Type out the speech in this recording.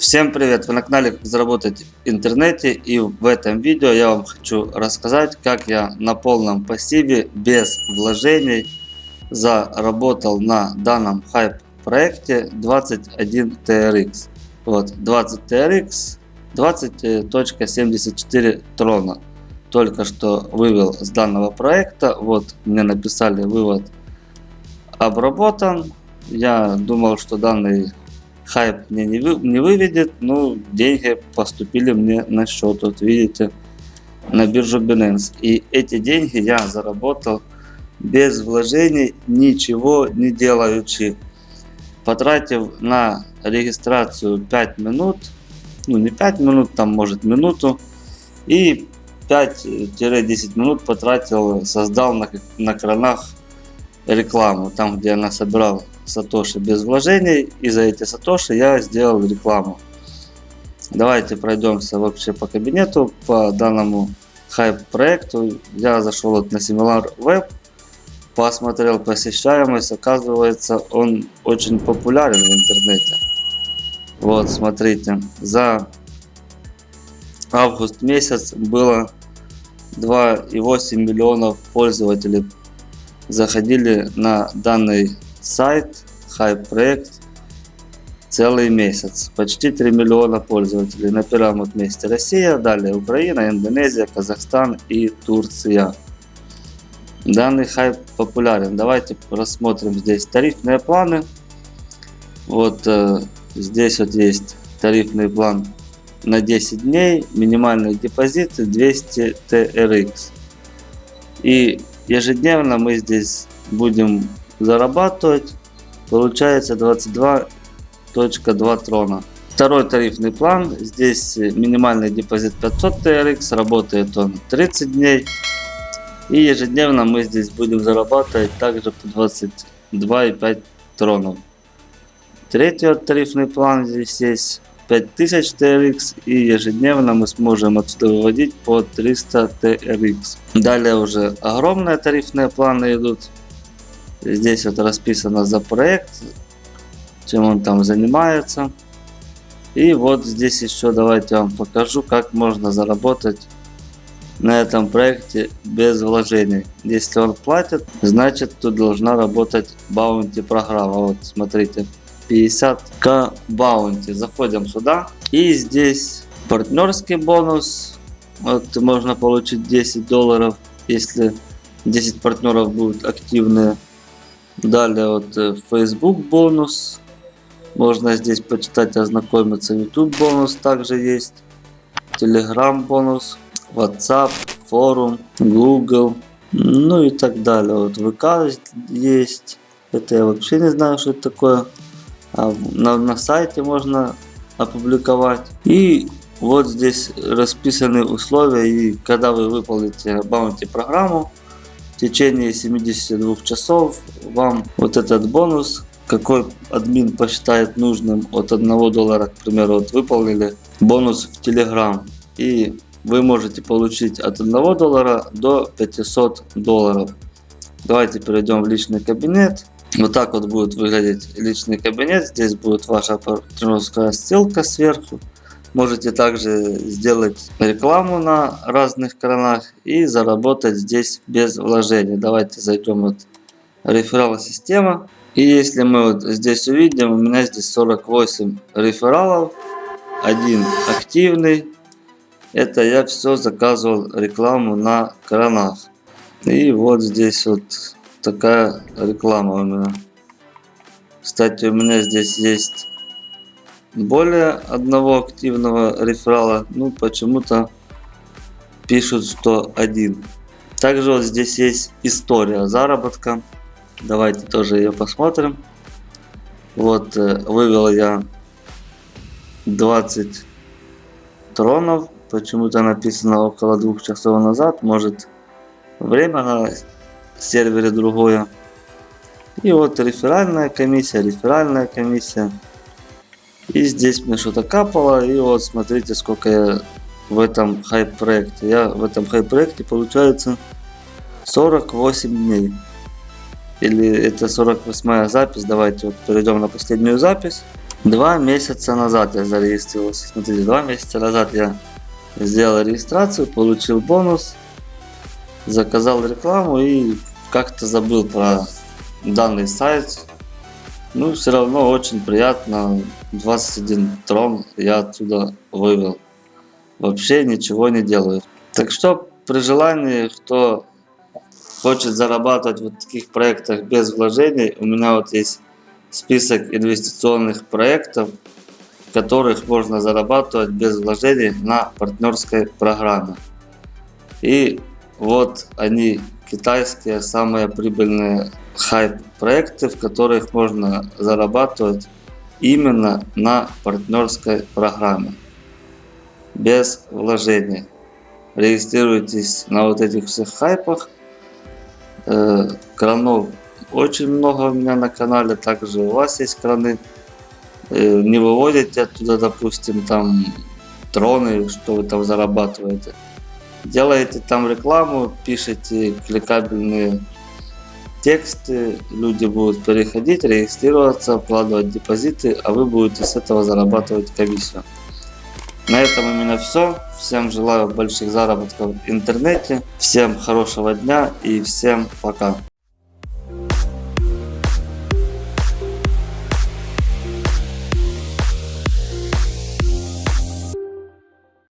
Всем привет! Вы на канале Как заработать в интернете и в этом видео я вам хочу рассказать как я на полном пассиве без вложений заработал на данном хайп проекте 21 TRX. Вот 20 TRX 20.74 трона. Только что вывел с данного проекта. Вот мне написали вывод обработан. Я думал, что данный хайп мне не, вы, не выведет, но деньги поступили мне на счет. Вот видите, на биржу Binance. И эти деньги я заработал без вложений, ничего не делаючи. Потратив на регистрацию 5 минут, ну не 5 минут, там может минуту. И 5-10 минут потратил, создал на, на кранах рекламу, там где я собирал сатоши без вложений. И за эти сатоши я сделал рекламу. Давайте пройдемся вообще по кабинету, по данному хайп проекту. Я зашел вот на Similar Web, посмотрел посещаемость. Оказывается, он очень популярен в интернете. Вот, смотрите, за август месяц было 2,8 миллионов пользователей заходили на данный сайт Hype проект целый месяц. Почти 3 миллиона пользователей. На первом месте Россия, далее Украина, Индонезия, Казахстан и Турция. Данный хайп популярен. Давайте рассмотрим здесь тарифные планы. Вот э, здесь вот есть тарифный план на 10 дней. Минимальный депозит 200 TRX. И ежедневно мы здесь будем зарабатывать. Получается 22.2 трона. Второй тарифный план. Здесь минимальный депозит 500 TRX. Работает он 30 дней. И ежедневно мы здесь будем зарабатывать также по 22,5 тронов. Третий тарифный план здесь есть 5000 TRX и ежедневно мы сможем отсюда выводить по 300 TRX. Далее уже огромные тарифные планы идут. Здесь вот расписано за проект, чем он там занимается. И вот здесь еще давайте вам покажу, как можно заработать на этом проекте без вложений. Если он платит, значит тут должна работать баунти программа. Вот смотрите, 50к баунти. Заходим сюда. И здесь партнерский бонус. Вот можно получить 10 долларов, если 10 партнеров будут активные. Далее вот э, Facebook бонус. Можно здесь почитать, ознакомиться. YouTube бонус также есть. Telegram бонус. WhatsApp, форум, Google. Ну и так далее. Вот ВК есть. Это я вообще не знаю, что это такое. А на, на сайте можно опубликовать. И вот здесь расписаны условия. И когда вы выполните баунти программу, течение 72 часов вам вот этот бонус, какой админ посчитает нужным от 1 доллара, к примеру, вот выполнили бонус в Telegram. И вы можете получить от 1 доллара до 500 долларов. Давайте перейдем в личный кабинет. Вот так вот будет выглядеть личный кабинет. Здесь будет ваша партнерская ссылка сверху. Можете также сделать рекламу на разных каналах и заработать здесь без вложений. Давайте зайдем вот реферал система. И если мы вот здесь увидим, у меня здесь 48 рефералов, один активный. Это я все заказывал рекламу на кранах. И вот здесь вот такая реклама у меня. Кстати, у меня здесь есть более одного активного реферала. Ну, почему-то пишут, что один. Также вот здесь есть история заработка. Давайте тоже ее посмотрим. Вот, э, вывел я 20 тронов. Почему-то написано около двух часов назад. Может, время на сервере другое. И вот реферальная комиссия, реферальная комиссия. И здесь мне что-то капало. И вот смотрите, сколько я в этом хайп проекте. Я в этом хайп проекте получается 48 дней. Или это 48 запись. Давайте вот перейдем на последнюю запись. Два месяца назад я зарегистрировался. Смотрите, два месяца назад я сделал регистрацию, получил бонус, заказал рекламу и как-то забыл про данный сайт. Ну, все равно очень приятно. 21 трон я оттуда вывел. Вообще ничего не делаю. Так что при желании, кто хочет зарабатывать в таких проектах без вложений, у меня вот есть список инвестиционных проектов, в которых можно зарабатывать без вложений на партнерской программе. И вот они, китайские самые прибыльные хайп проекты, в которых можно зарабатывать именно на партнерской программе. Без вложений. Регистрируйтесь на вот этих всех хайпах. Э, Кранов очень много у меня на канале, также у вас есть краны. Э, Не выводите оттуда, допустим, там троны, что вы там зарабатываете. Делаете там рекламу, пишите кликабельные тексты, люди будут переходить, регистрироваться, вкладывать депозиты, а вы будете с этого зарабатывать комиссию. На этом у меня все. Всем желаю больших заработков в интернете. Всем хорошего дня и всем пока.